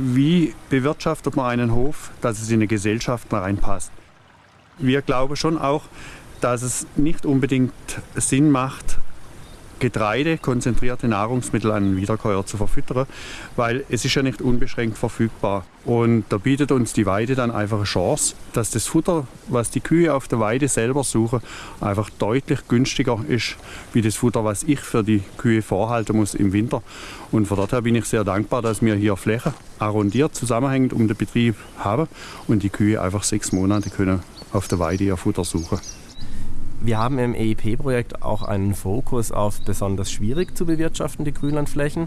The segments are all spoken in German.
wie bewirtschaftet man einen Hof, dass es in eine Gesellschaft reinpasst. Wir glauben schon auch, dass es nicht unbedingt Sinn macht, Getreide, konzentrierte Nahrungsmittel an Wiederkäuer zu verfüttern, weil es ist ja nicht unbeschränkt verfügbar. Und da bietet uns die Weide dann einfach eine Chance, dass das Futter, was die Kühe auf der Weide selber suchen, einfach deutlich günstiger ist, wie das Futter, was ich für die Kühe vorhalten muss im Winter. Und von daher bin ich sehr dankbar, dass wir hier Flächen arrondiert, zusammenhängend um den Betrieb haben und die Kühe einfach sechs Monate können auf der Weide ihr Futter suchen. Wir haben im EIP-Projekt auch einen Fokus auf besonders schwierig zu bewirtschaftende Grünlandflächen.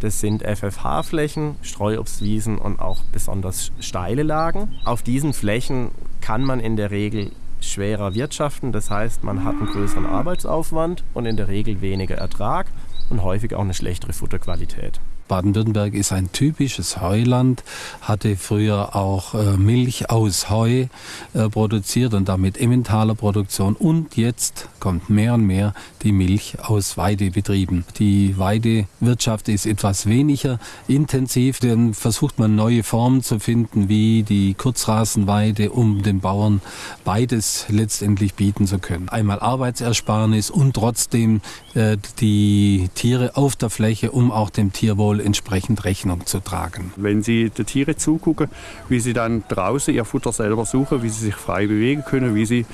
Das sind FFH-Flächen, Streuobstwiesen und auch besonders steile Lagen. Auf diesen Flächen kann man in der Regel schwerer wirtschaften. Das heißt, man hat einen größeren Arbeitsaufwand und in der Regel weniger Ertrag und häufig auch eine schlechtere Futterqualität. Baden-Württemberg ist ein typisches Heuland, hatte früher auch äh, Milch aus Heu äh, produziert und damit Emmentaler Produktion. Und jetzt kommt mehr und mehr die Milch aus Weidebetrieben. Die Weidewirtschaft ist etwas weniger intensiv. Dann versucht man neue Formen zu finden, wie die Kurzrasenweide, um den Bauern beides letztendlich bieten zu können. Einmal Arbeitsersparnis und trotzdem äh, die Tiere auf der Fläche, um auch dem Tierwohl entsprechend Rechnung zu tragen. Wenn Sie den Tieren zugucken, wie sie dann draußen ihr Futter selber suchen, wie sie sich frei bewegen können, wie sie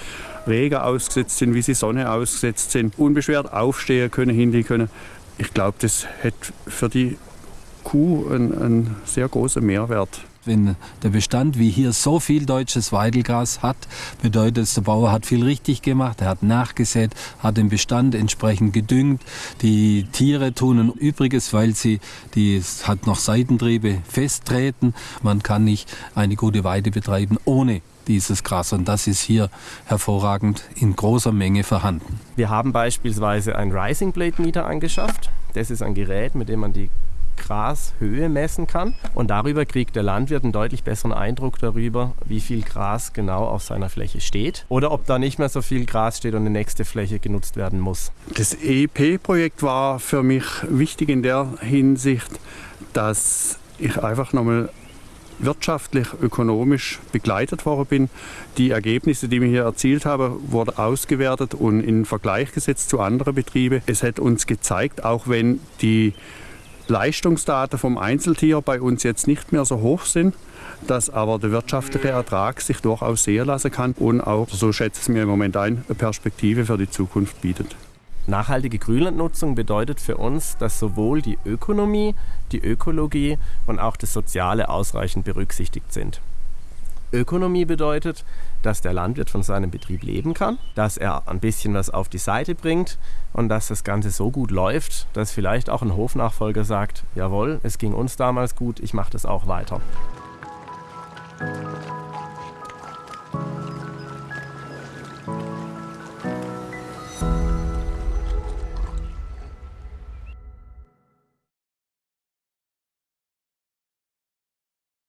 Regen ausgesetzt sind, wie sie Sonne ausgesetzt sind, unbeschwert aufstehen können, hingehen können. Ich glaube, das hat für die Kuh einen, einen sehr großen Mehrwert. Wenn der Bestand wie hier so viel deutsches Weidelgras hat, bedeutet es, der Bauer hat viel richtig gemacht, er hat nachgesät, hat den Bestand entsprechend gedüngt. Die Tiere tun ein Übriges, weil sie, die hat noch Seitentriebe, festtreten. Man kann nicht eine gute Weide betreiben ohne dieses Gras und das ist hier hervorragend in großer Menge vorhanden. Wir haben beispielsweise ein Rising Blade Meter angeschafft. Das ist ein Gerät, mit dem man die Grashöhe messen kann. Und darüber kriegt der Landwirt einen deutlich besseren Eindruck darüber, wie viel Gras genau auf seiner Fläche steht oder ob da nicht mehr so viel Gras steht und eine nächste Fläche genutzt werden muss. Das EEP-Projekt war für mich wichtig in der Hinsicht, dass ich einfach nochmal wirtschaftlich, ökonomisch begleitet worden bin. Die Ergebnisse, die wir hier erzielt haben, wurden ausgewertet und in Vergleich gesetzt zu anderen Betrieben. Es hat uns gezeigt, auch wenn die Leistungsdaten vom Einzeltier bei uns jetzt nicht mehr so hoch sind, dass aber der wirtschaftliche Ertrag sich durchaus sehen lassen kann und auch, so schätze ich es mir im Moment ein, eine Perspektive für die Zukunft bietet. Nachhaltige Grünlandnutzung bedeutet für uns, dass sowohl die Ökonomie, die Ökologie und auch das Soziale ausreichend berücksichtigt sind. Ökonomie bedeutet, dass der Landwirt von seinem Betrieb leben kann, dass er ein bisschen was auf die Seite bringt und dass das Ganze so gut läuft, dass vielleicht auch ein Hofnachfolger sagt, jawohl, es ging uns damals gut, ich mache das auch weiter.